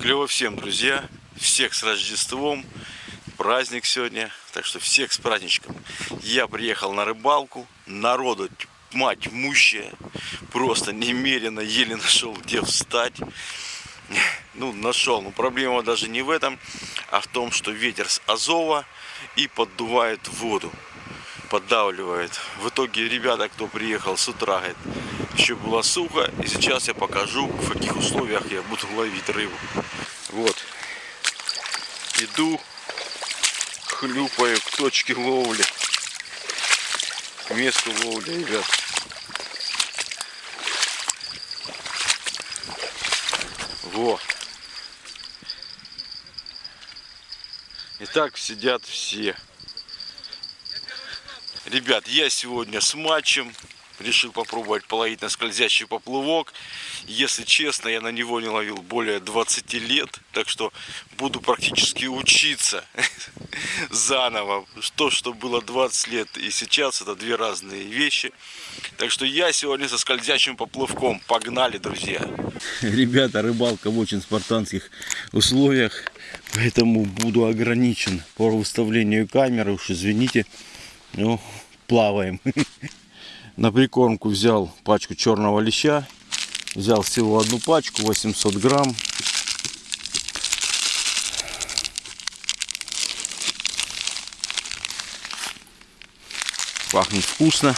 Клево всем, друзья. Всех с Рождеством. Праздник сегодня. Так что всех с праздничком. Я приехал на рыбалку. Народу мать мущая. Просто немерено еле нашел где встать. Ну, нашел. Но проблема даже не в этом, а в том, что ветер с Азова и поддувает воду. Поддавливает. В итоге ребята, кто приехал с утра, говорит, еще было сухо. И сейчас я покажу, в каких условиях я буду ловить рыбу. Вот. Иду, хлюпаю к точке ловли. К месту ловли, ребят. Во. И так сидят все. Ребят, я сегодня с матчем решил попробовать половить на скользящий поплывок. Если честно, я на него не ловил более 20 лет, так что буду практически учиться заново. То, что было 20 лет и сейчас, это две разные вещи. Так что я сегодня со скользящим поплывком. Погнали, друзья! Ребята, рыбалка в очень спартанских условиях, поэтому буду ограничен по выставлению камеры. Уж извините, ну, плаваем. На прикормку взял пачку черного леща. Взял всего одну пачку, 800 грамм. Пахнет вкусно.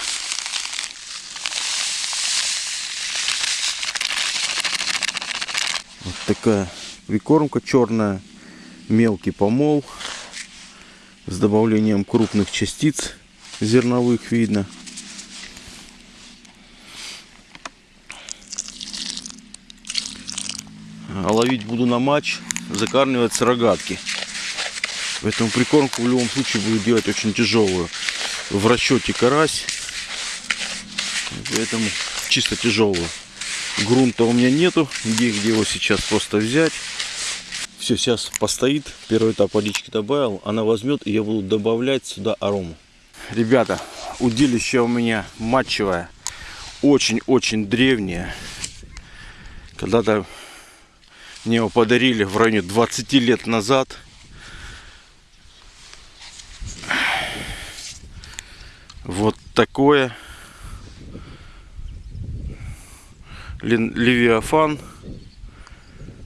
Вот такая прикормка черная. Мелкий помол. С добавлением крупных частиц зерновых видно. Ловить буду на матч, закармливать с рогатки. Поэтому прикормку в любом случае буду делать очень тяжелую. В расчете карась, поэтому чисто тяжелую. Грунта у меня нету, где, где его сейчас просто взять. Все, сейчас постоит, первый этап водички добавил, она возьмет и я буду добавлять сюда арому. Ребята, удилище у меня матчевое, очень-очень древнее. Когда-то мне его подарили в районе 20 лет назад. Вот такое. Левиафан.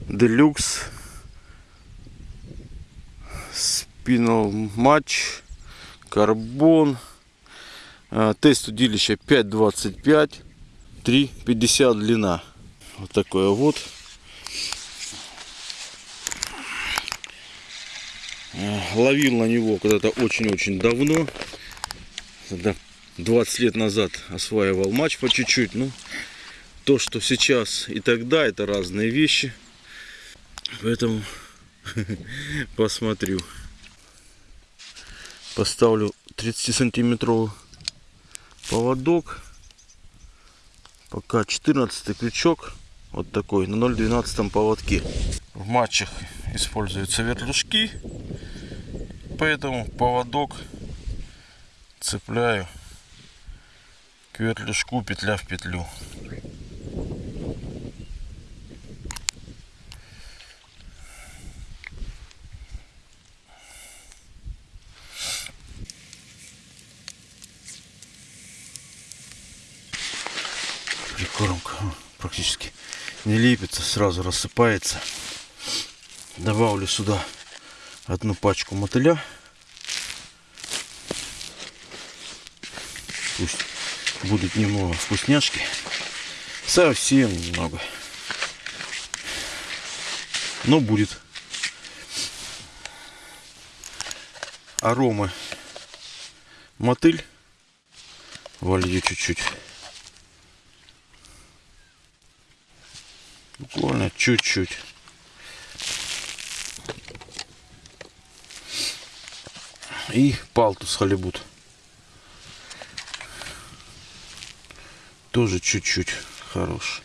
Делюкс. Спинал матч. Карбон. А, тест удилища 5.25. 3.50 длина. Вот такое вот. Ловил на него когда-то очень-очень давно. Тогда 20 лет назад осваивал матч по чуть-чуть. Ну, то, что сейчас и тогда, это разные вещи. Поэтому посмотрю. Поставлю 30 сантиметровый поводок. Пока 14 крючок. Вот такой на 0,12 поводке. В матчах используются вертушки. Поэтому поводок цепляю к вертлюжку петля в петлю. Прикормка практически не лепится, сразу рассыпается. Добавлю сюда одну пачку мотыля. Пусть будет немного вкусняшки. Совсем немного. Но будет. Аромы мотыль. Волью чуть-чуть. Буквально чуть-чуть. и палтус халибут. Тоже чуть-чуть хорош.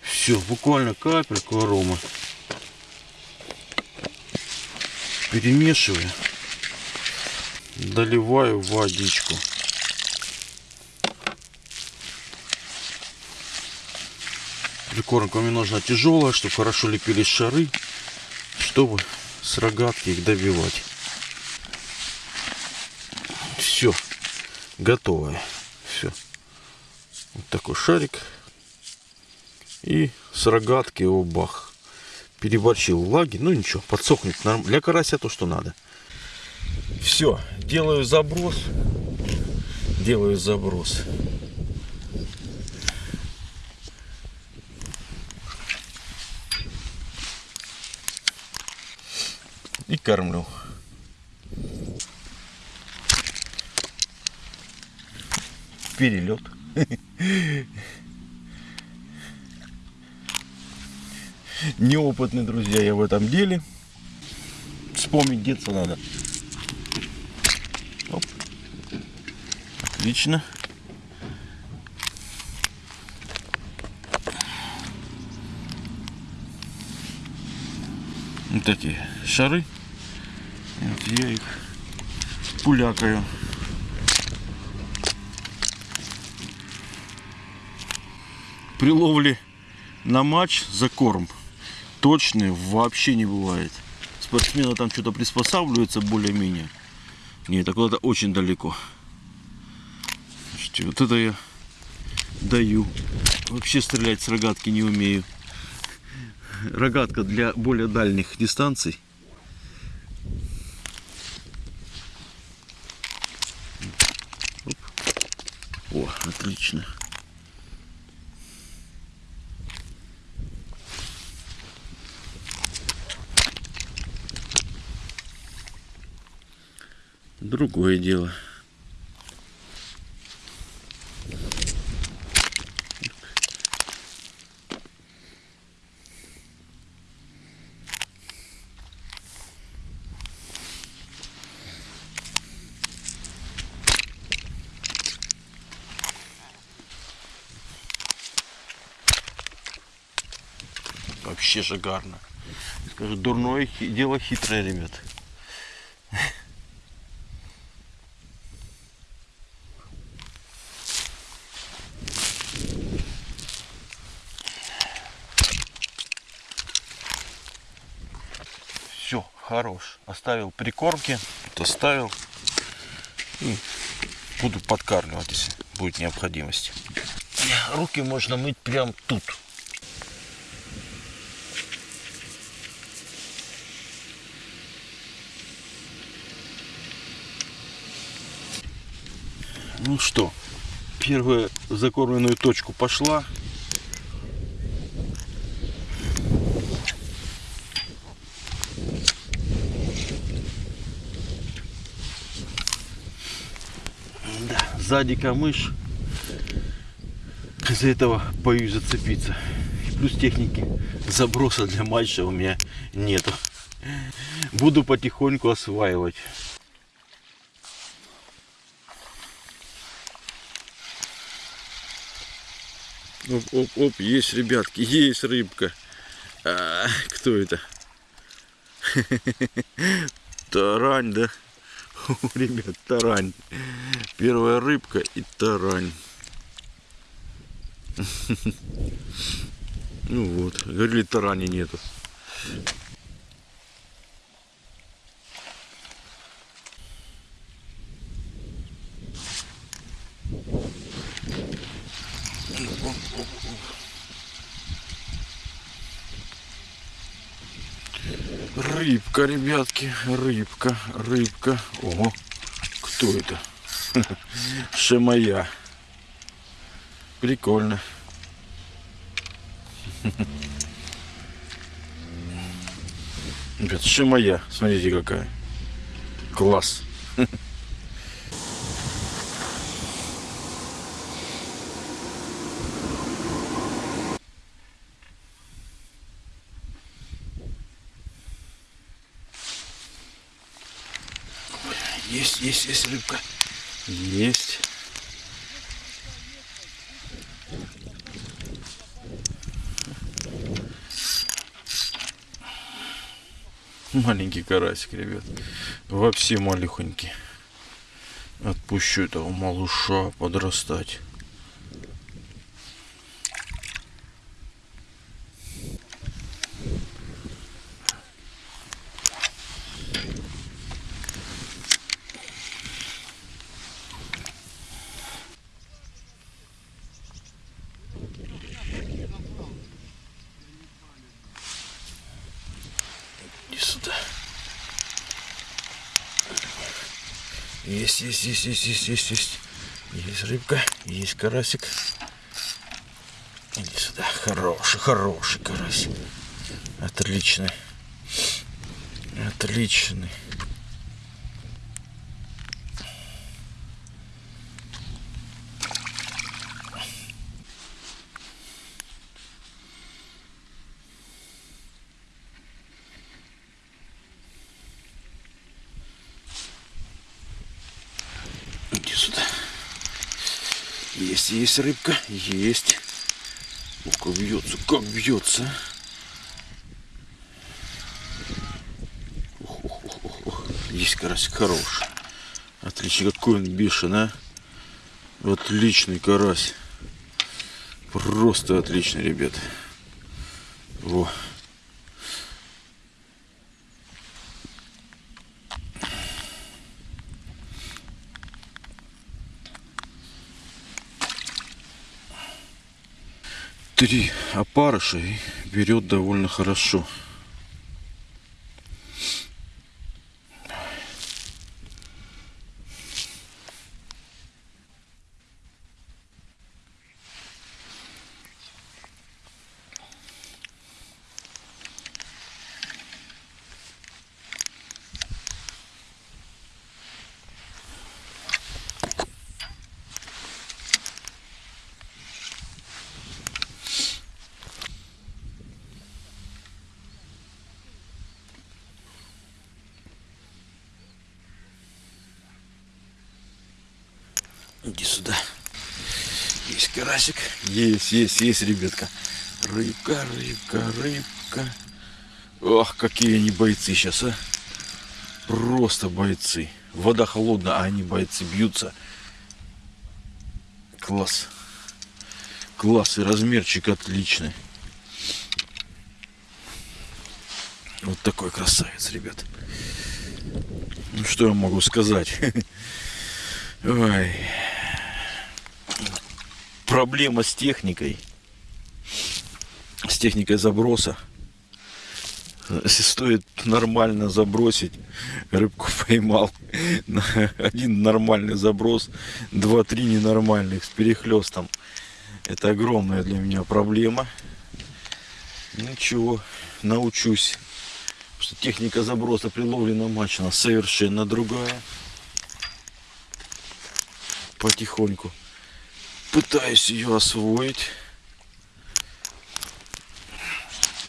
Все, буквально капельку арома. Перемешиваю. Доливаю водичку. Прикормка мне нужна тяжелая, чтобы хорошо лепились шары, чтобы с рогатки их добивать. Все, готовое. Все. Вот такой шарик. И с рогатки его бах. Переборчил влаги. Ну ничего, подсохнет. Для карася то, что надо. Все, делаю заброс. Делаю заброс. И кормлю. Перелет. Неопытные друзья я в этом деле. Вспомнить детство надо. Оп. Отлично. Вот эти шары. Я их пулякаю. При ловле на матч за корм точные вообще не бывает. Спортсмены там что-то приспосабливаются более-менее. Нет, это куда-то очень далеко. Слушайте, вот это я даю. Вообще стрелять с рогатки не умею. Рогатка для более дальних дистанций. Оп. О, отлично. другое дело. Вообще шикарно. Скажу, дурное дело хитрое, ребят. хорош. Оставил прикормки, тут оставил. И буду подкармливать, если будет необходимость. Руки можно мыть прям тут. Что, первая закормленную точку пошла. сзади камыш. Из-за этого боюсь зацепиться. Плюс техники заброса для матча у меня нету. Буду потихоньку осваивать. Оп, оп, оп, есть, ребятки, есть рыбка. А, кто это? Тарань, да? Ребят, тарань. Первая рыбка и тарань. Ну вот, говорили, тарани нету. Рыбка, ребятки, рыбка, рыбка. О, кто это? Шемая. Прикольно. Ребят, шимая. Смотрите какая. Класс. Есть, есть, есть рыбка. Есть. Маленький карасик, ребят. Вообще малюхонький. Отпущу этого малыша подрастать. Иди сюда. Есть, есть, есть, есть, есть, есть, есть. Рыбка, есть карасик. Иди сюда. Хороший, хороший карасик. Отличный. Отличный. Иди сюда. Есть, есть рыбка, есть. Ух, как бьется, как бьется. Ух, ух, ух, ух. Есть карасик хороший. Отлично, какой он бешеный, а. Отличный карась. Просто отличный, ребят. Во. Три опарыша и берет довольно хорошо. Иди сюда. Есть карасик. Есть, есть, есть, ребятка. Рыбка, рыбка, рыбка. Ох, какие они бойцы сейчас, а. Просто бойцы. Вода холодная, а они бойцы бьются. Класс. Класс и размерчик отличный. Вот такой красавец, ребят. Ну что я могу сказать? Ой проблема с техникой. С техникой заброса. Если стоит нормально забросить, рыбку поймал. Один нормальный заброс, два-три ненормальных с перехлестом. Это огромная для меня проблема. Ничего, научусь. Потому что техника заброса при ловле на матч она совершенно другая. Потихоньку пытаюсь ее освоить.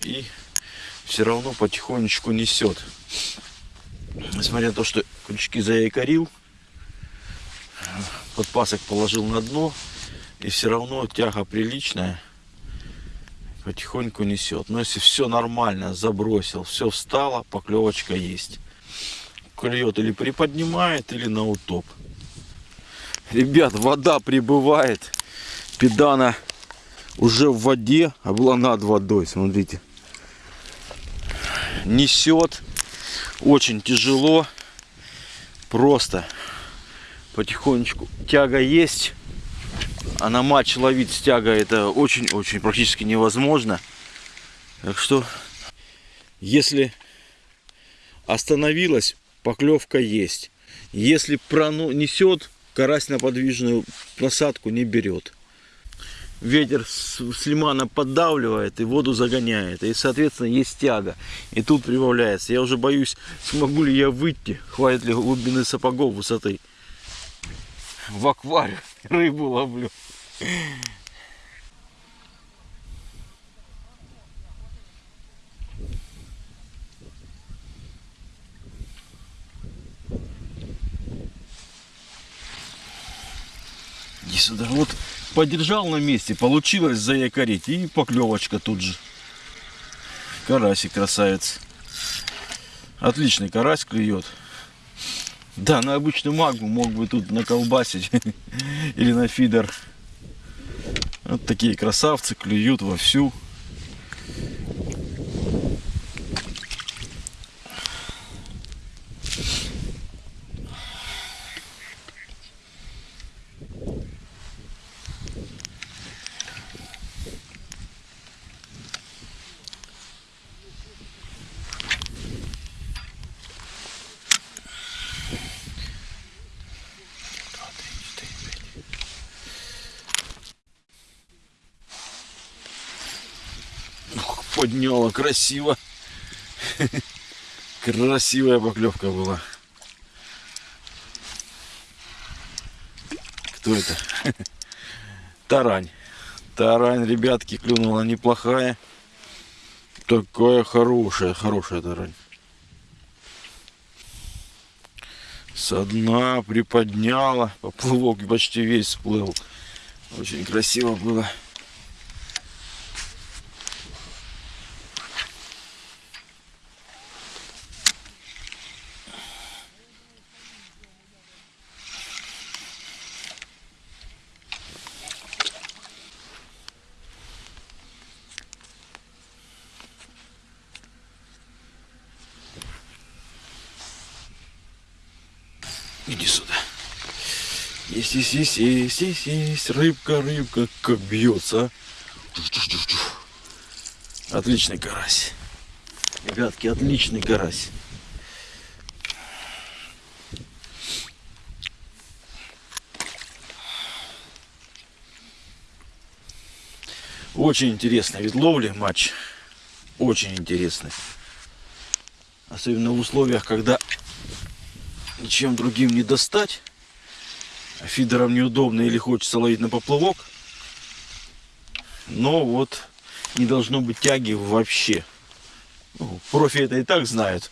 И все равно потихонечку несет. Несмотря на то, что крючки заякорил, подпасок положил на дно, и все равно тяга приличная, потихоньку несет. Но если все нормально, забросил, все встало, поклевочка есть. Клюет или приподнимает, или на утоп. Ребят, вода прибывает. Педана уже в воде, а была над водой, смотрите. Несет. Очень тяжело. Просто потихонечку. Тяга есть. А на матч ловить с тягой это очень-очень практически невозможно. Так что, если остановилась, поклевка есть. Если пронесет, карась на подвижную насадку не берет. Ветер с, лимана поддавливает и воду загоняет. И, соответственно, есть тяга. И тут прибавляется. Я уже боюсь, смогу ли я выйти, хватит ли глубины сапогов высоты. В аквариум рыбу ловлю. Иди сюда. Вот подержал на месте, получилось заякорить. И поклевочка тут же. Карасик красавец. Отличный карась клюет. Да, на обычную магму мог бы тут наколбасить. Или на фидер. Вот такие красавцы клюют вовсю. Приподняла красиво. Красивая поклевка была. Кто это? Тарань. Тарань, ребятки, клюнула неплохая. Такая хорошая, хорошая тарань. Со дна приподняла. Поплывок почти весь всплыл. Очень красиво было. Иди сюда. Есть, есть, есть, есть, есть, есть. Рыбка, рыбка, как бьется. Отличный карась. Ребятки, отличный карась. Очень интересный вид ловли матч. Очень интересный. Особенно в условиях, когда ничем другим не достать. А фидером неудобно или хочется ловить на поплавок. Но вот не должно быть тяги вообще. Ну, профи это и так знают.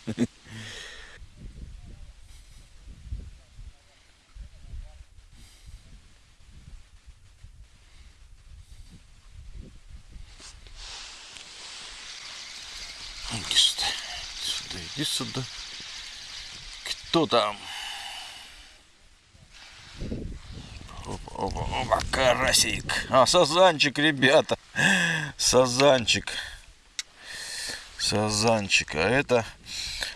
Иди сюда, иди сюда. Кто там? Опа, карасик. А, сазанчик, ребята. Сазанчик. Сазанчик. А это...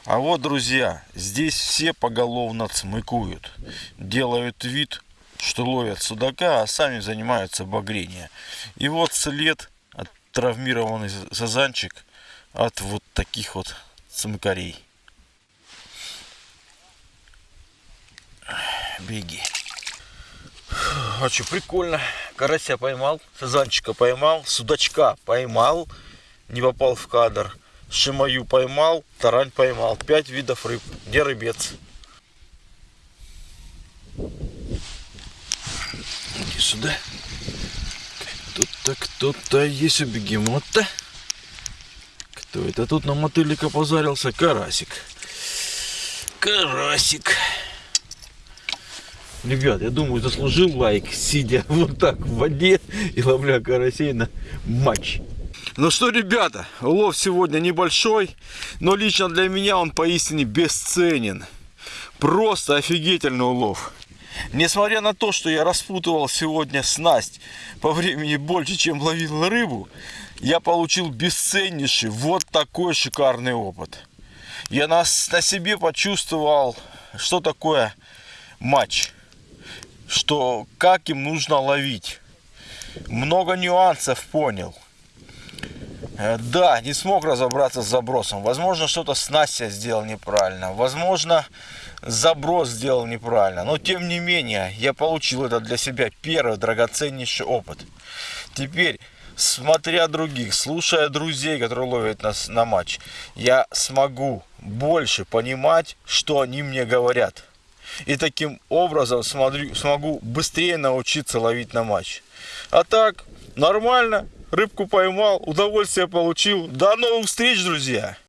А вот, друзья, здесь все поголовно цмыкуют. Делают вид, что ловят судака, а сами занимаются багрением. И вот след от травмированный сазанчик от вот таких вот цымкарей. Беги. А что, прикольно. Карася поймал, сазанчика поймал, судачка поймал, не попал в кадр. Шимаю поймал, тарань поймал. Пять видов рыб. Где рыбец? Иди сюда. Тут-то кто-то есть у бегемота. Кто это тут на мотыльника позарился? Карасик. Карасик. Ребят, я думаю, заслужил лайк, сидя вот так в воде и ловля карасей на матч. Ну что, ребята, улов сегодня небольшой, но лично для меня он поистине бесценен. Просто офигительный улов. Несмотря на то, что я распутывал сегодня снасть по времени больше, чем ловил рыбу, я получил бесценнейший вот такой шикарный опыт. Я на, на себе почувствовал, что такое матч что как им нужно ловить. Много нюансов понял. Э, да, не смог разобраться с забросом. Возможно, что-то с Настя сделал неправильно. Возможно, заброс сделал неправильно. Но, тем не менее, я получил это для себя первый драгоценнейший опыт. Теперь, смотря других, слушая друзей, которые ловят нас на матч, я смогу больше понимать, что они мне говорят. И таким образом смотрю, смогу быстрее научиться ловить на матч. А так, нормально. Рыбку поймал, удовольствие получил. До новых встреч, друзья!